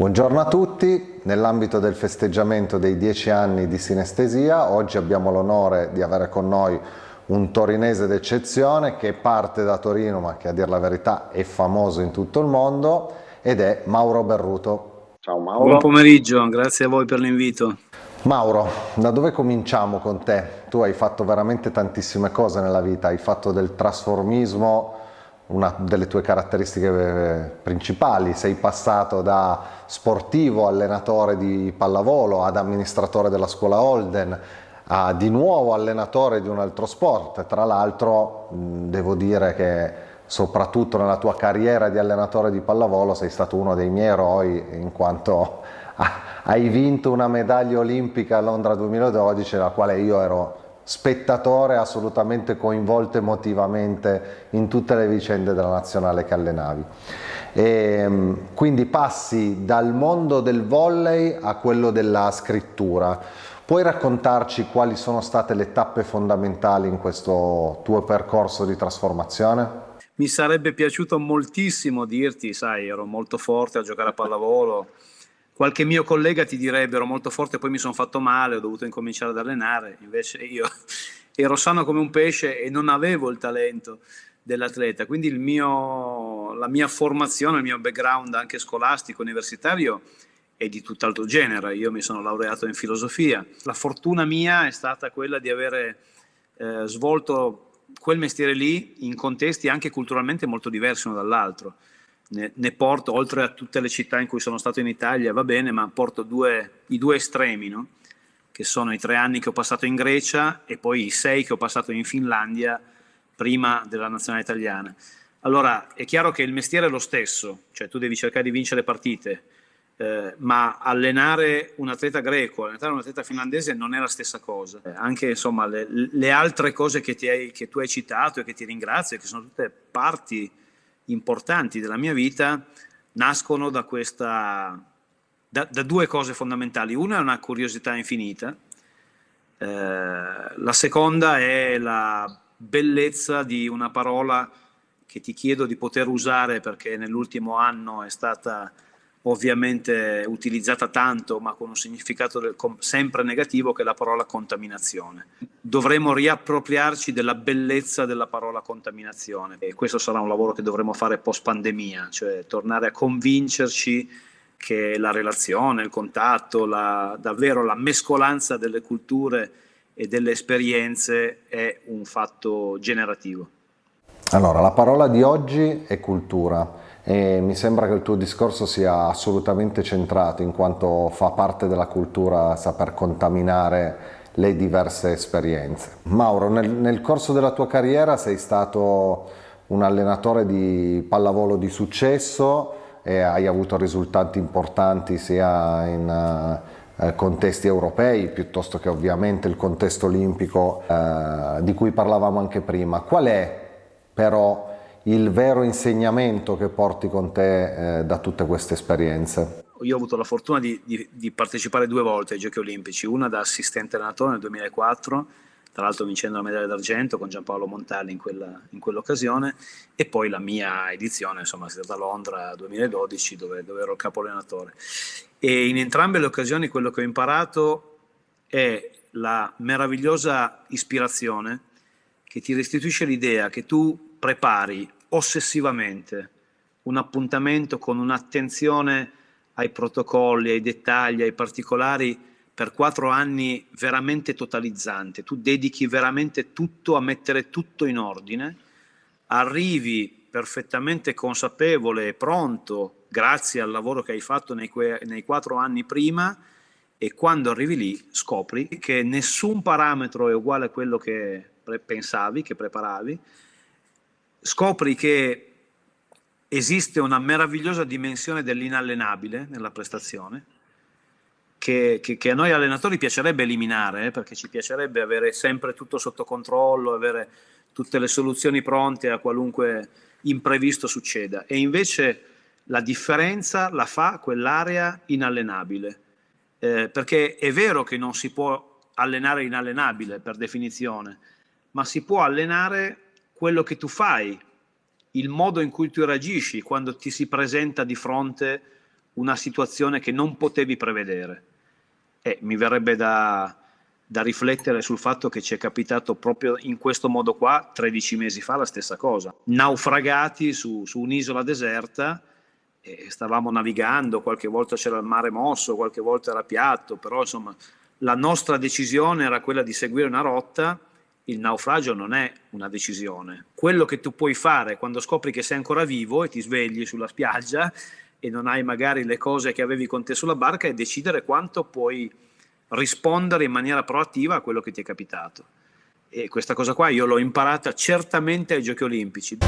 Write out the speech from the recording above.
Buongiorno a tutti, nell'ambito del festeggiamento dei dieci anni di sinestesia oggi abbiamo l'onore di avere con noi un torinese d'eccezione che parte da Torino ma che a dire la verità è famoso in tutto il mondo ed è Mauro Berruto. Ciao Mauro. Buon pomeriggio, grazie a voi per l'invito. Mauro, da dove cominciamo con te? Tu hai fatto veramente tantissime cose nella vita, hai fatto del trasformismo una delle tue caratteristiche eh, principali, sei passato da sportivo, allenatore di pallavolo, ad amministratore della scuola Holden, a di nuovo allenatore di un altro sport, tra l'altro devo dire che soprattutto nella tua carriera di allenatore di pallavolo sei stato uno dei miei eroi in quanto hai vinto una medaglia olimpica a Londra 2012 la quale io ero spettatore assolutamente coinvolto emotivamente in tutte le vicende della nazionale che allenavi. E, ehm, quindi passi dal mondo del volley a quello della scrittura. Puoi raccontarci quali sono state le tappe fondamentali in questo tuo percorso di trasformazione? Mi sarebbe piaciuto moltissimo dirti, sai, ero molto forte a giocare a pallavolo, qualche mio collega ti direbbe ero molto forte poi mi sono fatto male, ho dovuto incominciare ad allenare, invece io ero sano come un pesce e non avevo il talento dell'atleta, quindi mio, la mia formazione, il mio background anche scolastico, universitario è di tutt'altro genere, io mi sono laureato in filosofia, la fortuna mia è stata quella di avere eh, svolto quel mestiere lì in contesti anche culturalmente molto diversi uno dall'altro ne, ne, porto, oltre a tutte le città in cui sono stato in Italia, va bene, ma porto due, i due estremi, no? che sono i tre anni che ho passato in Grecia e poi i sei che ho passato in Finlandia prima della nazionale italiana. Allora, è chiaro che il mestiere è lo stesso, cioè tu devi cercare di vincere partite, eh, ma allenare un atleta greco, allenare un atleta finlandese non è la stessa cosa. Eh, anche insomma, le, le altre cose che, hai, che, tu hai citato e che ti ringrazio, che sono tutte parti importanti della mia vita nascono da, questa, da, da due cose fondamentali. Una è una curiosità infinita, eh, la seconda è la bellezza di una parola che ti chiedo di poter usare perché nell'ultimo anno è stata ovviamente utilizzata tanto ma con un significato sempre negativo che è la parola contaminazione. Dovremo riappropriarci della bellezza della parola contaminazione e questo sarà un lavoro che dovremo fare post pandemia, cioè tornare a convincerci che la relazione, il contatto, la, davvero la mescolanza delle culture e delle esperienze è un fatto generativo. Allora, la parola di oggi è cultura e mi sembra che il tuo discorso sia assolutamente centrato in quanto fa parte della cultura saper contaminare le diverse esperienze. Mauro, nel, nel corso della tua carriera sei stato un allenatore di pallavolo di successo e hai avuto risultati importanti sia in uh, contesti europei piuttosto che ovviamente il contesto olimpico uh, di cui parlavamo anche prima. Qual è però il vero insegnamento che porti con te eh, da tutte queste esperienze? Io ho avuto la fortuna di, di, di, partecipare due volte ai Giochi Olimpici, una da assistente allenatore nel 2004, tra l'altro vincendo la medaglia d'argento con Giampaolo Montali in, quella, in quell'occasione, e poi la mia edizione, insomma, è stata a Londra 2012 dove, dove ero capo allenatore. E in entrambe le occasioni quello che ho imparato è la meravigliosa ispirazione che ti restituisce l'idea che tu prepari ossessivamente un appuntamento con un'attenzione ai protocolli, ai dettagli, ai particolari per quattro anni veramente totalizzante, tu dedichi veramente tutto a mettere tutto in ordine, arrivi perfettamente consapevole e pronto grazie al lavoro che hai fatto nei, nei quattro anni prima e quando arrivi lì scopri che nessun parametro è uguale a quello che pensavi, che preparavi, scopri che esiste una meravigliosa dimensione dell'inallenabile nella prestazione, che, che, che, a noi allenatori piacerebbe eliminare, eh, perché ci piacerebbe avere sempre tutto sotto controllo, avere tutte le soluzioni pronte a qualunque imprevisto succeda. E invece la differenza la fa quell'area inallenabile, eh, perché è vero che non si può allenare inallenabile per definizione, ma si può allenare quello che tu fai, il modo in cui tu reagisci quando ti si presenta di fronte una situazione che non potevi prevedere. E mi verrebbe da, da riflettere sul fatto che ci è capitato proprio in questo modo qua 13 mesi fa la stessa cosa. Naufragati su, su un'isola deserta stavamo navigando, qualche volta c'era il mare mosso, qualche volta era piatto, però insomma la nostra decisione era quella di seguire una rotta, il naufragio non è una decisione. Quello che tu puoi fare quando scopri che sei ancora vivo e ti svegli sulla spiaggia e non hai magari le cose che avevi con te sulla barca è decidere quanto puoi rispondere in maniera proattiva a quello che ti è capitato. E questa cosa qua io l'ho imparata certamente ai Giochi Olimpici.